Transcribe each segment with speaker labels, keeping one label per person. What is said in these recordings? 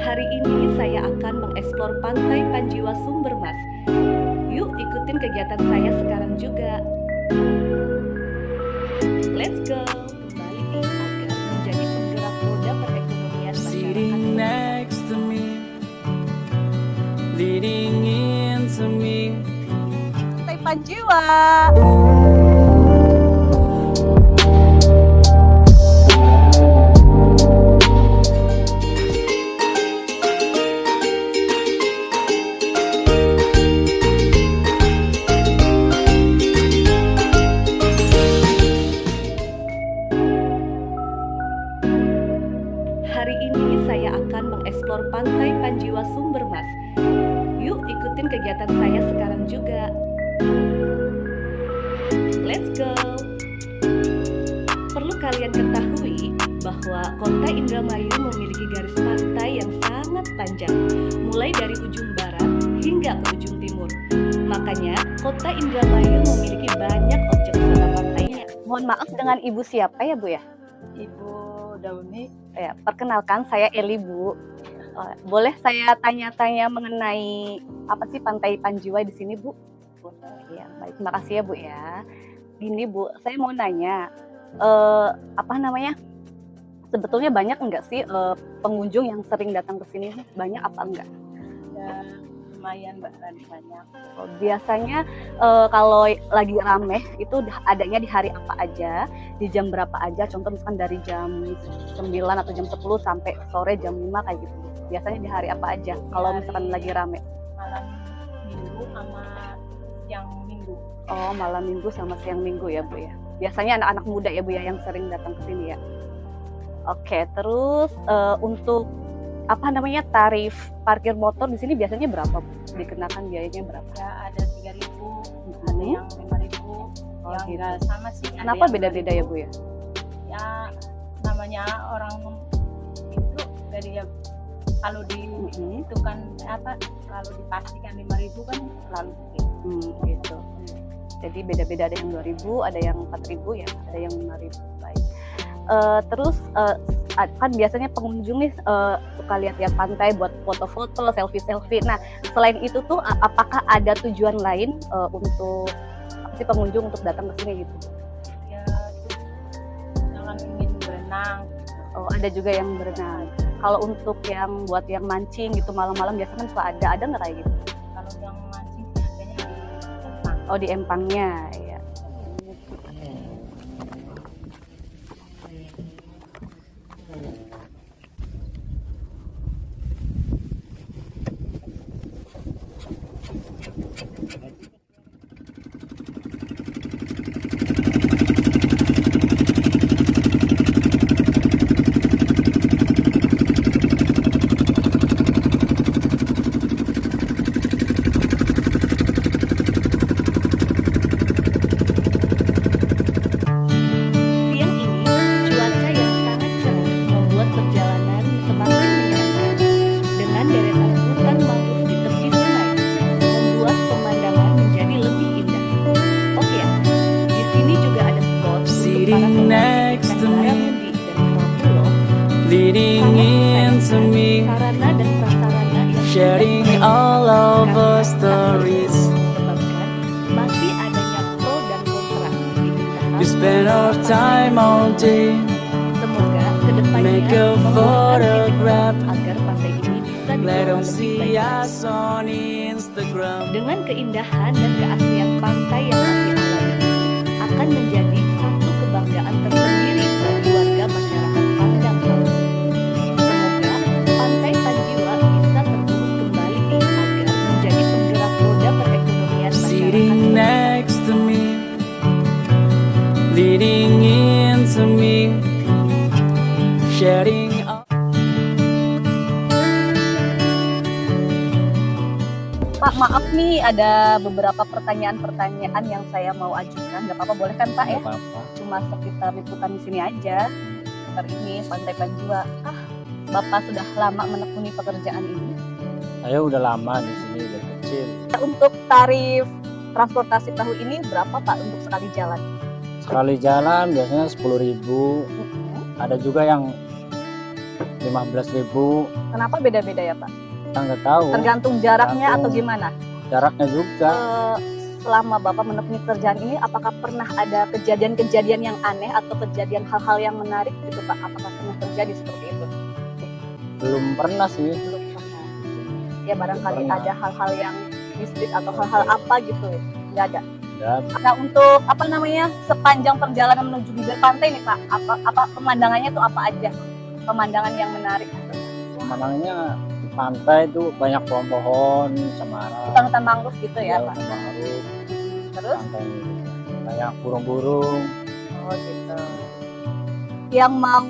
Speaker 1: Hari ini saya akan mengeksplor Pantai Panjiwa Sumbermas. Yuk ikutin kegiatan saya sekarang juga. Let's go. Kembali nih agar menjadi penggerak roda perekonomian masyarakat.
Speaker 2: next to me, leading into me.
Speaker 3: Pantai Panjiwa.
Speaker 1: Let's go. Perlu kalian ketahui bahwa kota Indramayu memiliki garis pantai yang sangat panjang, mulai dari ujung barat hingga ke ujung timur. Makanya, kota Indramayu memiliki banyak objek wisata pantainya.
Speaker 3: Mohon maaf dengan Ibu siapa ya Bu ya?
Speaker 4: Ibu Dauni
Speaker 3: Ya, perkenalkan saya Eli Bu. Eh, Boleh saya tanya-tanya mengenai apa sih Pantai Panjiwa di sini Bu? Iya, baik. Terima kasih ya Bu ya. Gini Bu, saya mau nanya, eh, apa namanya? Sebetulnya banyak enggak sih eh, pengunjung yang sering datang ke sini? Banyak apa enggak?
Speaker 4: ya lumayan mbak dan banyak
Speaker 3: Oh, Biasanya eh, kalau lagi rame itu adanya di hari apa aja, di jam berapa aja. Contoh misalkan dari jam 9 atau jam 10 sampai sore jam 5 kayak gitu. Biasanya di hari apa aja kalau misalkan lagi rame.
Speaker 4: malam minggu sama siang minggu
Speaker 3: Oh, malam minggu sama siang minggu ya, Bu ya. Biasanya anak-anak muda ya, Bu ya yang sering datang ke sini ya. Oke, terus eh, untuk apa namanya tarif parkir motor di sini biasanya berapa? Bu? Dikenakan biayanya berapa?
Speaker 4: ya ada tiga ribu ada yang lima ribu
Speaker 3: Oh,
Speaker 4: yang
Speaker 3: gitu.
Speaker 4: sama sih
Speaker 3: Kenapa beda-beda ya, Bu ya?
Speaker 4: ya namanya orang itu dari ya kalau di
Speaker 3: Mhm.
Speaker 4: itu kan apa kalau dipastikan lima ribu kan selalu sedikit
Speaker 3: Hmm, gitu. Jadi beda-beda ada yang 2000, ada yang 4000 ya, ada yang 5000. Baik. Eh, terus ad- kan biasanya pengunjung nih eh, suka lihat-lihat pantai buat foto-foto, selfie-selfie. Nah, selain itu tuh apakah ada tujuan lain eh, untuk sih pengunjung untuk datang ke sini gitu?
Speaker 4: ya jangan ingin berenang
Speaker 3: Oh, ada juga yang berenang. Kalau untuk yang buat yang mancing gitu malam-malam biasanya kan suka ada, ada nggak kayak gitu?
Speaker 4: kalau yang
Speaker 3: Oh, di empangnya,
Speaker 1: Semoga
Speaker 2: ke
Speaker 1: depannya
Speaker 2: photograph.
Speaker 1: titik agar pantai ini bisa dikelola lebih baik. Dengan keindahan dan keaslian pantai yang masih alami akan menjadi satu kebanggaan tersendiri bagi warga masyarakat Pandang Laut. Semoga Pantai Panjiwa bisa terurus kembali agar menjadi penggerak roda perekonomian
Speaker 2: Sitting
Speaker 1: masyarakat.
Speaker 2: next to me, leading me, sharing.
Speaker 3: Pak, maaf nih ada beberapa pertanyaan-pertanyaan yang saya mau ajukan. Gak apa-apa, boleh kan Pak ya?
Speaker 5: Nggak apa-apa.
Speaker 3: Cuma sekitar liputan di sini aja. Sekitar ini, Pantai Panjiwa. Ah, Bapak sudah lama menekuni pekerjaan ini.
Speaker 5: Saya udah lama di sini udah kecil.
Speaker 3: Untuk tarif transportasi perahu ini berapa Pak untuk sekali jalan?
Speaker 5: Sekali jalan biasanya 10.000. Ada juga yang 15 ribu
Speaker 3: Kenapa beda-beda ya Pak?
Speaker 5: kita nggak tahu
Speaker 3: Tergantung jaraknya atau
Speaker 5: Tergantung.
Speaker 3: gimana?
Speaker 5: jaraknya juga
Speaker 3: Eh, selama Bapak menekuni kerjaan ini, apakah pernah ada kejadian-kejadian yang aneh atau kejadian hal-hal yang menarik gitu Pak? Apakah pernah terjadi seperti itu?
Speaker 5: belum pernah sih
Speaker 3: Belum pernah. Ya barangkali
Speaker 5: pernah.
Speaker 3: ada hal-hal yang mistis atau hal-hal apa gitu, nggak ada.
Speaker 5: Ya
Speaker 3: Nah untuk apa namanya sepanjang perjalanan menuju bibir pantai nih Pak, apa apa pemandangannya tuh apa aja? Pemandangan yang menarik.
Speaker 5: pemandangannya di pantai itu banyak pohon-pohon cemara
Speaker 3: Hutan-hutan mangrove gitu ya Pak.
Speaker 5: mangrove
Speaker 3: Terus?
Speaker 5: pantai banyak burung-burung
Speaker 3: Oh gitu. Yang mau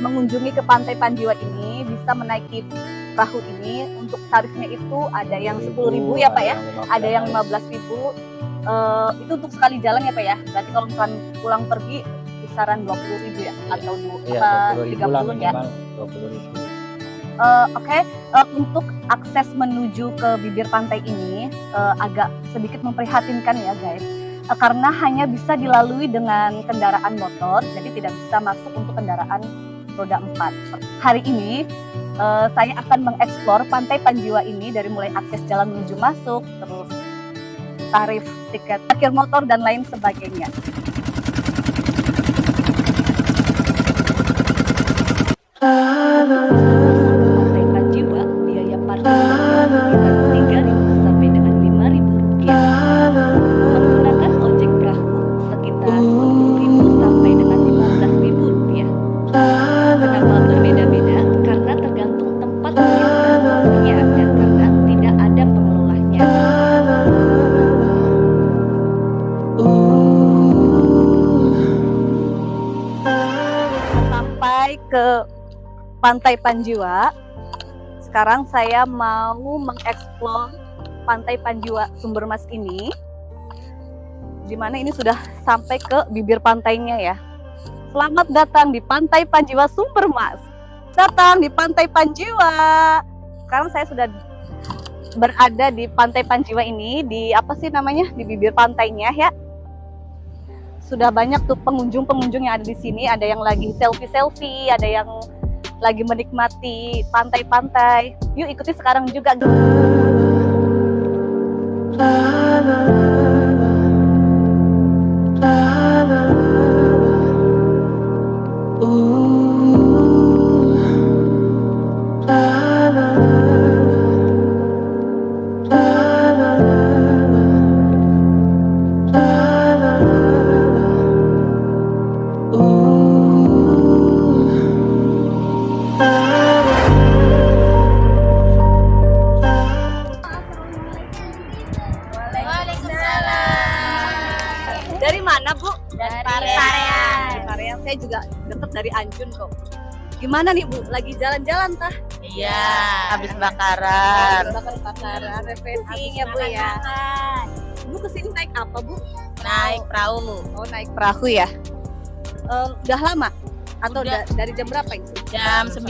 Speaker 3: mengunjungi ke Pantai Panjiwa ini bisa menaiki perahu ini untuk tarifnya itu ada yang 10.000 ya Pak ya, ada yang 15.000. Eh itu untuk sekali jalan ya Pak ya. Berarti kalau misalkan pulang pergi kisaran 20.000 ya atau
Speaker 5: iya
Speaker 3: apa
Speaker 5: 20 ribu lah
Speaker 3: 30 ya.
Speaker 5: minimal 20 ribu
Speaker 3: Eh, Oke, eh, untuk akses menuju ke bibir pantai ini eh, agak sedikit memprihatinkan ya guys, Eh, karena hanya bisa dilalui dengan kendaraan motor, jadi tidak bisa masuk untuk kendaraan roda 4. Hari ini eh, saya akan mengeksplor pantai Panjiwa ini dari mulai akses jalan menuju masuk, terus tarif tiket parkir motor dan lain sebagainya. Pantai Pantai Panjiwa. Sekarang saya mau mengeksplor Pantai Panjiwa Sumbermas ini. Di mana ini sudah sampai ke bibir pantainya ya. Selamat datang di Pantai Panjiwa Sumbermas. Datang di Pantai Panjiwa. Sekarang saya sudah berada di Pantai Panjiwa ini di apa sih namanya? Di bibir pantainya ya. Sudah banyak tuh pengunjung-pengunjung yang ada di sini, ada yang lagi selfie-selfie, ada yang lagi menikmati pantai-pantai. Yuk ikuti sekarang juga. Saya juga deket dari Anjun kok. Gimana nih Bu? Lagi jalan-jalan tah?
Speaker 4: Iya, habis bakaran.
Speaker 3: Bakar-bakaran, refreshing ya Bu ya. Bu ke sini naik apa Bu?
Speaker 4: Naik perahu
Speaker 3: Oh naik perahu ya? Eh, udah lama? Atau
Speaker 4: Udah.
Speaker 3: da- dari jam berapa itu?
Speaker 4: jam 9.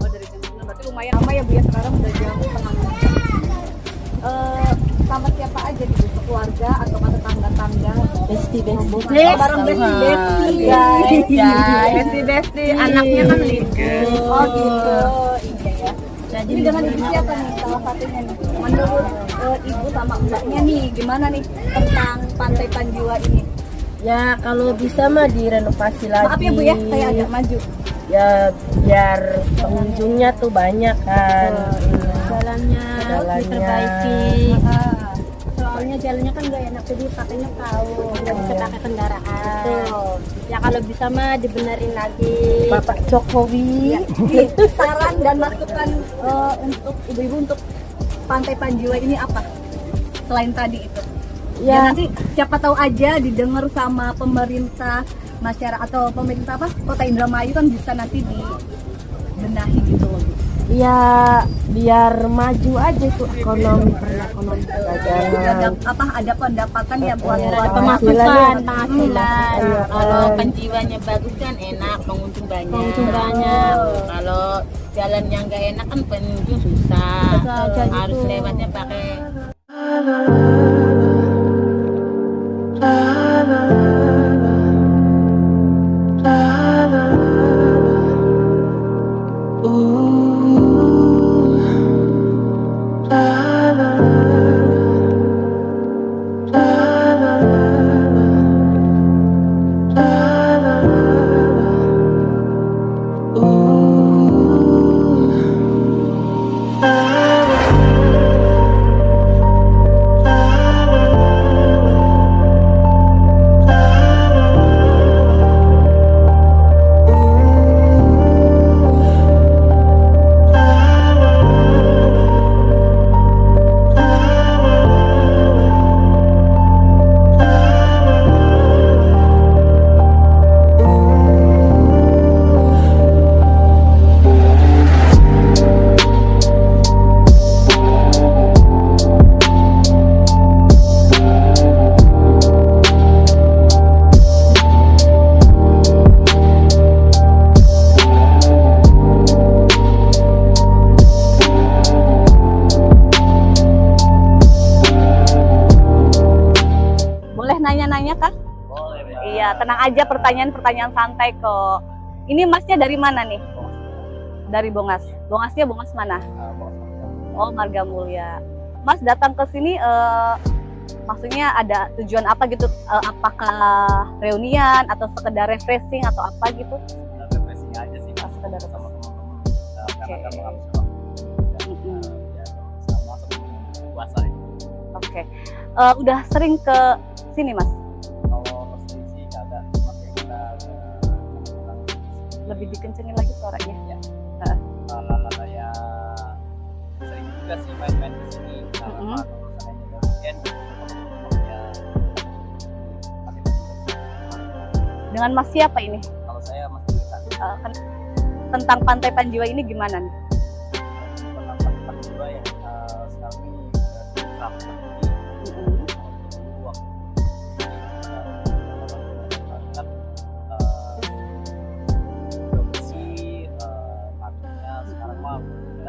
Speaker 3: Oh dari jam 9 berarti lumayan lama ya Bu ya sekarang udah jam setengah enam. Sama siapa aja nih Bu? Keluarga atau sama tetangga-tangga? Besti besti. Oh, bareng besti besti.
Speaker 4: Guys.
Speaker 3: Besti besti.
Speaker 4: Anaknya kan libur.
Speaker 3: Oh gitu. Iya ya. Jadi dengan ibu siapa nih salah satunya nih? Menurut eh, ibu sama mbaknya nih gimana nih tentang Pantai Panjiwa ini?
Speaker 6: Ya kalau bisa mah direnovasi lagi.
Speaker 3: Maaf ya Bu ya, saya agak maju.
Speaker 6: Ya biar pengunjungnya tuh banyak kan.
Speaker 4: Jalannya
Speaker 6: Jalannya.
Speaker 4: diperbaiki.
Speaker 3: Ah,
Speaker 4: Soalnya jalannya kan nggak enak jadi pakainya tahu, nggak bisa pakai kendaraan.
Speaker 3: betul.
Speaker 4: Ya kalau bisa mah dibenerin lagi.
Speaker 6: Bapak Jokowi.
Speaker 3: Ya, nih, saran dan masukan eh, untuk ibu-ibu untuk Pantai Panjiwa ini apa? Selain tadi itu. Ya,
Speaker 6: Ya
Speaker 3: nanti siapa tahu aja didengar sama pemerintah masyarakat atau pemerintah apa kota Indramayu kan bisa nanti dibenahi gitu loh.
Speaker 6: Ya biar maju aja tuh ekonomi
Speaker 3: Ada apa ada pendapatan ya buat
Speaker 6: Iya,
Speaker 3: buat
Speaker 4: Pemasukan, penghasilan.
Speaker 6: Iya,
Speaker 4: Kalau
Speaker 6: kan.
Speaker 4: penjiwanya bagus kan enak, pengunjung banyak.
Speaker 3: Pengunjung banyak.
Speaker 4: Kalau jalan yang nggak enak kan pengunjung susah.
Speaker 3: Aja
Speaker 4: Harus
Speaker 3: gitu.
Speaker 4: lewatnya pakai
Speaker 3: tenang aja pertanyaan-pertanyaan santai kok. Ini masnya dari mana nih? Dari Bongas. Bongasnya Bongas mana? Oh, Marga Mulia. Mas datang ke sini eh, maksudnya ada tujuan apa gitu? Eh, apakah reunian atau sekedar refreshing atau apa gitu?
Speaker 5: refreshing aja sih
Speaker 3: Oh, sekedar
Speaker 5: sama teman-teman Nah,
Speaker 3: Oke.
Speaker 5: karena kan waktu uh, ya sama sebelum puasa
Speaker 3: Oke. Eh, udah sering ke sini, Mas? Lebih dikencengin lagi suaranya.
Speaker 5: uh, ya sering juga sih main-main ke sini juga weekend ya
Speaker 3: Dengan Mas siapa ini?
Speaker 5: kalau saya masih bisa
Speaker 3: Eh, kan- tentang Pantai Panjiwa ini gimana nih?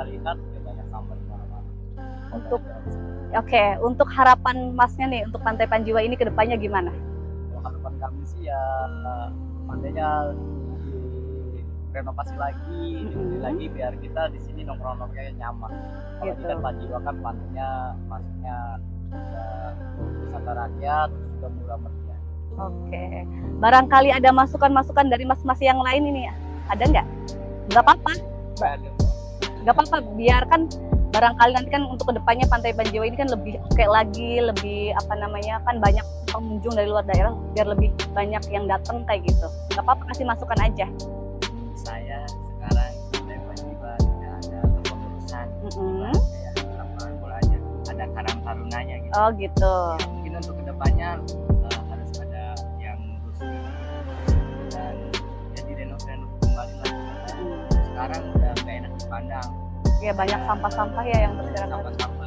Speaker 5: Lihat ya banyak sampah di mana-mana
Speaker 3: Untuk Oke, untuk harapan Masnya nih untuk Pantai Panjiwa ini ke depannya gimana?
Speaker 5: Kalau harapan kami sih ya pantainya renovasi lagi, dibersih
Speaker 3: Mhm.
Speaker 5: lagi biar kita di sini nongkrong-nongkrongnya nyaman. Kalau
Speaker 3: Gitu.
Speaker 5: kan Panjiwa kan pantainya maksudnya udah wisata rakyat, juga murah meriah.
Speaker 3: Oke. Barangkali ada masukan-masukan dari mas-mas yang lain ini ya? Ada nggak? Nggak apa-apa, nggak apa-apa. Biarkan barangkali nanti kan untuk ke depannya Pantai Panjiwa ini kan lebih oke lagi, lebih apa namanya kan banyak pengunjung dari luar daerah, biar lebih banyak yang datang kayak gitu. Nggak apa-apa, kasih masukan aja.
Speaker 5: saya sekarang dari Panjiwa tidak ada kepengurusan
Speaker 3: Mm-mm.
Speaker 5: kayak lapangan bolanya ada karang tarunanya gitu
Speaker 3: Oh gitu.
Speaker 5: Ya, mungkin untuk ke depannya Dipandang
Speaker 3: Ya banyak sampah-sampah ya yang berserakan.
Speaker 5: sampah-sampah